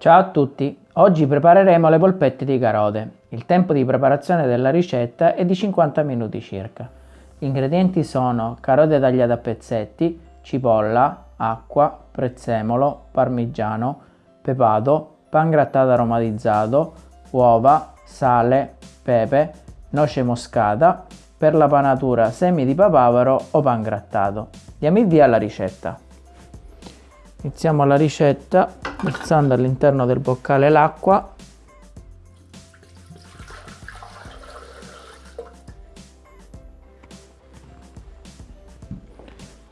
Ciao a tutti, oggi prepareremo le polpette di carote. Il tempo di preparazione della ricetta è di 50 minuti circa. Gli ingredienti sono carote tagliate a pezzetti, cipolla, acqua, prezzemolo, parmigiano, pepato, pan grattato aromatizzato, uova, sale, pepe, noce moscata, per la panatura semi di papavero o pan grattato. Diamo il via alla ricetta. Iniziamo la ricetta versando all'interno del boccale l'acqua.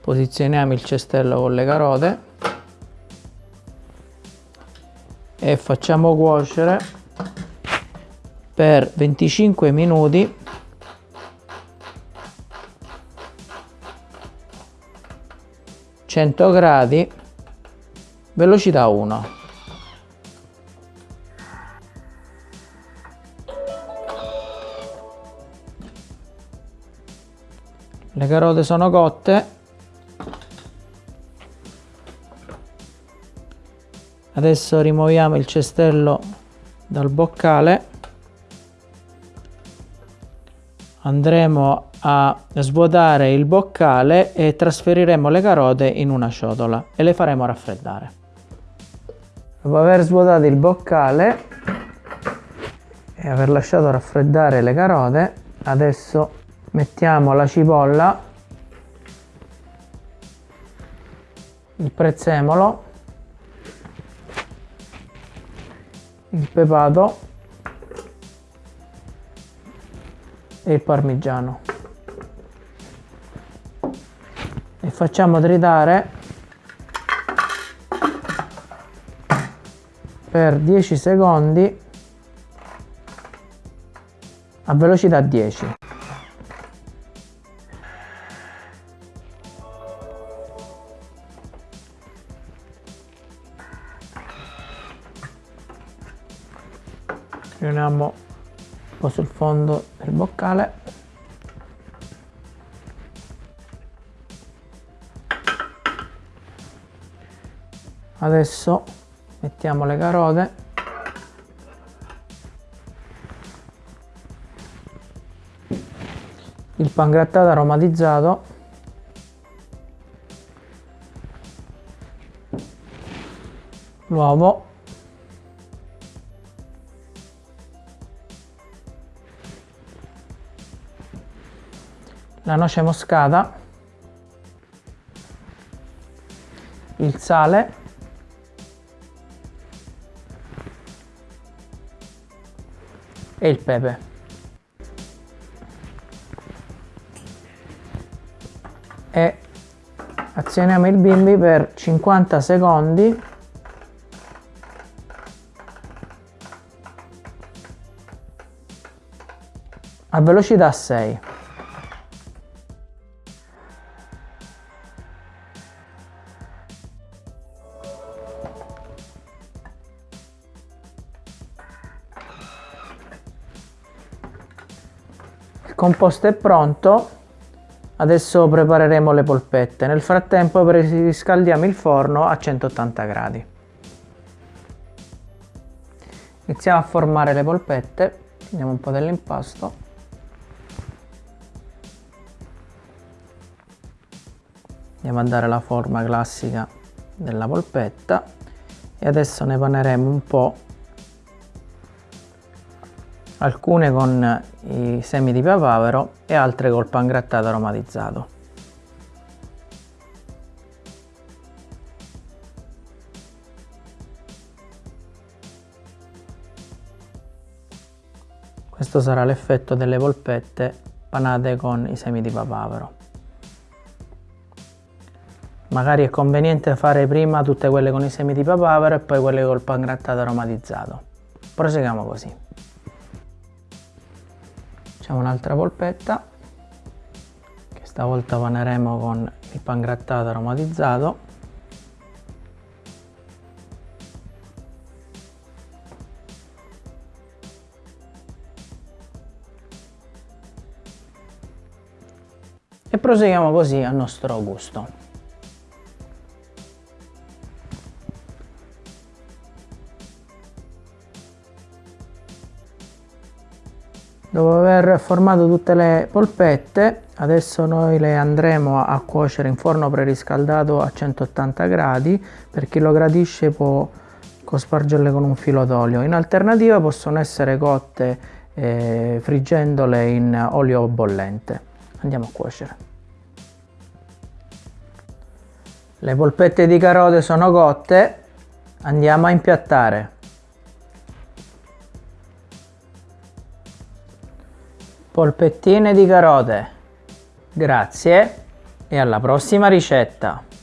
Posizioniamo il cestello con le carote e facciamo cuocere per 25 minuti. Gradi velocità 1 le carote sono cotte. Adesso rimuoviamo il cestello dal boccale. Andremo a svuotare il boccale e trasferiremo le carote in una ciotola e le faremo raffreddare dopo aver svuotato il boccale e aver lasciato raffreddare le carote adesso mettiamo la cipolla il prezzemolo il pepato e il parmigiano. E facciamo tritare per 10 secondi a velocità 10 riuniamo un po' sul fondo del boccale. Adesso mettiamo le carote il pangrattato aromatizzato. L'uovo. La noce moscata, il sale, e il pepe. E azioniamo il bimbi per 50 secondi a velocità 6. Composto è pronto adesso prepareremo le polpette. Nel frattempo riscaldiamo il forno a 180 gradi. Iniziamo a formare le polpette prendiamo un po' dell'impasto. Andiamo a dare la forma classica della polpetta e adesso ne paneremo un po' alcune con i semi di papavero e altre col pan grattato aromatizzato. Questo sarà l'effetto delle polpette panate con i semi di papavero. Magari è conveniente fare prima tutte quelle con i semi di papavero e poi quelle col pan grattato aromatizzato. Proseguiamo così facciamo un'altra polpetta che stavolta paneremo con il pan grattato aromatizzato. E proseguiamo così a nostro gusto Dopo aver formato tutte le polpette, adesso noi le andremo a cuocere in forno preriscaldato a 180 gradi. Per chi lo gradisce può cospargerle con un filo d'olio. In alternativa possono essere cotte eh, friggendole in olio bollente. Andiamo a cuocere. Le polpette di carote sono cotte, andiamo a impiattare. Polpettine di carote. Grazie e alla prossima ricetta!